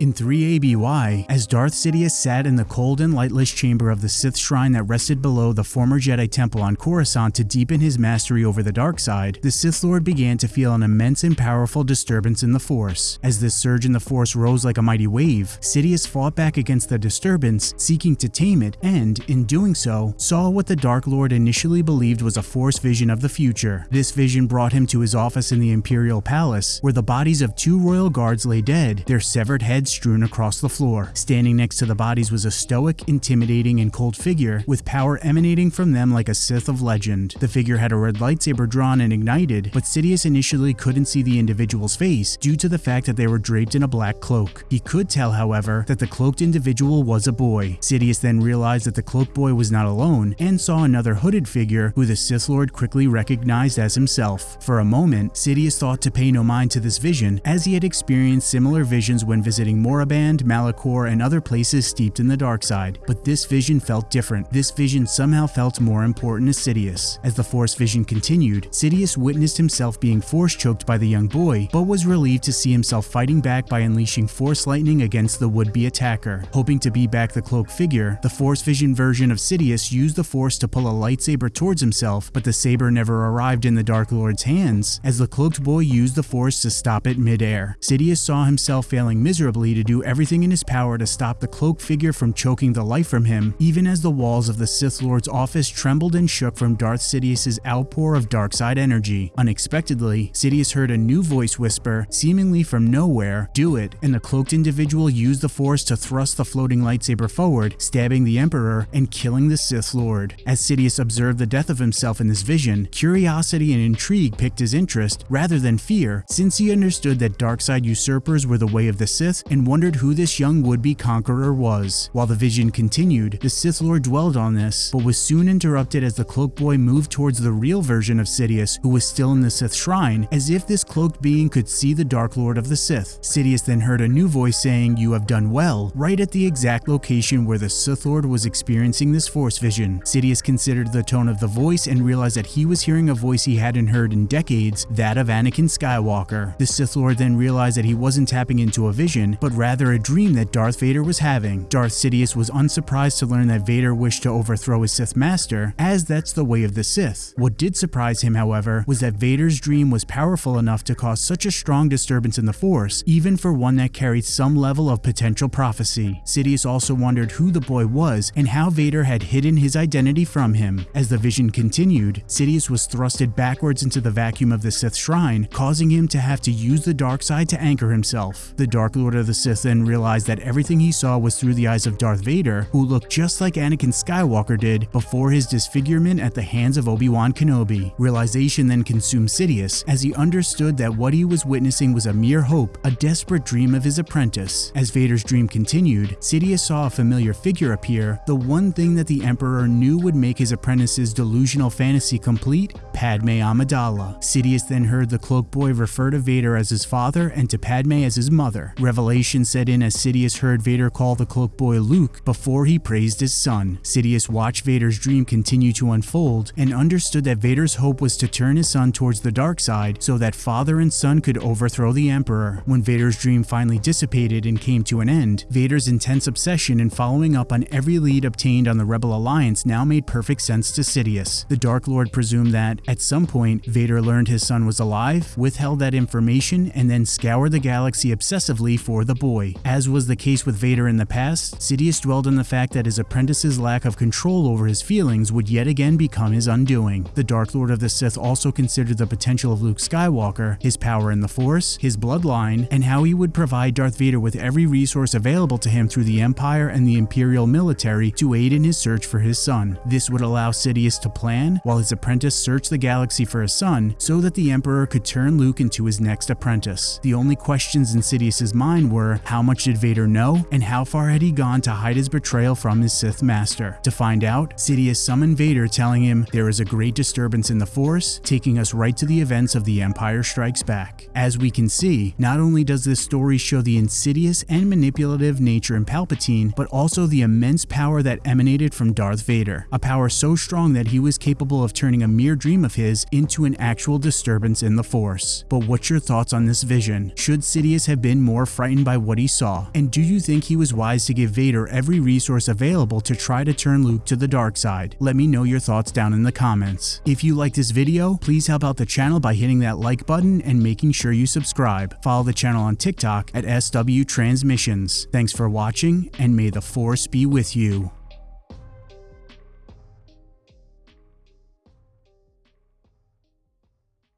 In 3 ABY, as Darth Sidious sat in the cold and lightless chamber of the Sith shrine that rested below the former Jedi temple on Coruscant to deepen his mastery over the dark side, the Sith Lord began to feel an immense and powerful disturbance in the Force. As this surge in the Force rose like a mighty wave, Sidious fought back against the disturbance, seeking to tame it, and, in doing so, saw what the Dark Lord initially believed was a Force vision of the future. This vision brought him to his office in the Imperial Palace, where the bodies of two royal guards lay dead, their severed heads strewn across the floor. Standing next to the bodies was a stoic, intimidating, and cold figure with power emanating from them like a Sith of legend. The figure had a red lightsaber drawn and ignited, but Sidious initially couldn't see the individual's face due to the fact that they were draped in a black cloak. He could tell, however, that the cloaked individual was a boy. Sidious then realized that the cloaked boy was not alone and saw another hooded figure who the Sith Lord quickly recognized as himself. For a moment, Sidious thought to pay no mind to this vision as he had experienced similar visions when visiting Moraband, Malachor, and other places steeped in the dark side, but this vision felt different. This vision somehow felt more important to Sidious. As the Force vision continued, Sidious witnessed himself being force choked by the young boy, but was relieved to see himself fighting back by unleashing Force lightning against the would-be attacker. Hoping to beat back the cloaked figure, the Force vision version of Sidious used the Force to pull a lightsaber towards himself, but the saber never arrived in the Dark Lord's hands, as the cloaked boy used the Force to stop it midair. Sidious saw himself failing miserably to do everything in his power to stop the cloaked figure from choking the life from him, even as the walls of the Sith Lord's office trembled and shook from Darth Sidious's outpour of dark side energy. Unexpectedly, Sidious heard a new voice whisper, seemingly from nowhere, do it, and the cloaked individual used the force to thrust the floating lightsaber forward, stabbing the Emperor and killing the Sith Lord. As Sidious observed the death of himself in this vision, curiosity and intrigue picked his interest rather than fear, since he understood that dark side usurpers were the way of the Sith and wondered who this young would-be conqueror was. While the vision continued, the Sith Lord dwelled on this, but was soon interrupted as the cloaked boy moved towards the real version of Sidious, who was still in the Sith shrine, as if this cloaked being could see the Dark Lord of the Sith. Sidious then heard a new voice saying, you have done well, right at the exact location where the Sith Lord was experiencing this Force vision. Sidious considered the tone of the voice and realized that he was hearing a voice he hadn't heard in decades, that of Anakin Skywalker. The Sith Lord then realized that he wasn't tapping into a vision, but rather a dream that Darth Vader was having. Darth Sidious was unsurprised to learn that Vader wished to overthrow his Sith master, as that's the way of the Sith. What did surprise him, however, was that Vader's dream was powerful enough to cause such a strong disturbance in the Force, even for one that carried some level of potential prophecy. Sidious also wondered who the boy was and how Vader had hidden his identity from him. As the vision continued, Sidious was thrusted backwards into the vacuum of the Sith shrine, causing him to have to use the dark side to anchor himself. The Dark Lord of the Sith then realized that everything he saw was through the eyes of Darth Vader, who looked just like Anakin Skywalker did before his disfigurement at the hands of Obi-Wan Kenobi. Realization then consumed Sidious as he understood that what he was witnessing was a mere hope, a desperate dream of his apprentice. As Vader's dream continued, Sidious saw a familiar figure appear, the one thing that the Emperor knew would make his apprentice's delusional fantasy complete, Padme Amidala. Sidious then heard the cloak boy refer to Vader as his father and to Padme as his mother. Revelation set in as Sidious heard Vader call the cloak boy Luke before he praised his son. Sidious watched Vader's dream continue to unfold and understood that Vader's hope was to turn his son towards the dark side so that father and son could overthrow the Emperor. When Vader's dream finally dissipated and came to an end, Vader's intense obsession in following up on every lead obtained on the Rebel Alliance now made perfect sense to Sidious. The Dark Lord presumed that, at some point, Vader learned his son was alive, withheld that information, and then scoured the galaxy obsessively for the boy. As was the case with Vader in the past, Sidious dwelled on the fact that his apprentice's lack of control over his feelings would yet again become his undoing. The Dark Lord of the Sith also considered the potential of Luke Skywalker, his power in the Force, his bloodline, and how he would provide Darth Vader with every resource available to him through the Empire and the Imperial military to aid in his search for his son. This would allow Sidious to plan, while his apprentice searched the galaxy for his son, so that the Emperor could turn Luke into his next apprentice. The only questions in Sidious's mind were, how much did Vader know, and how far had he gone to hide his betrayal from his Sith master? To find out, Sidious summoned Vader telling him, there is a great disturbance in the Force, taking us right to the events of The Empire Strikes Back. As we can see, not only does this story show the insidious and manipulative nature in Palpatine, but also the immense power that emanated from Darth Vader, a power so strong that he was capable of turning a mere dream of his into an actual disturbance in the Force. But what's your thoughts on this vision? Should Sidious have been more frightened by what he saw? And do you think he was wise to give Vader every resource available to try to turn Luke to the dark side? Let me know your thoughts down in the comments. If you like this video, please help out the channel by hitting that like button and making sure you subscribe. Follow the channel on TikTok at SW Transmissions. Thanks for watching, and may the Force be with you.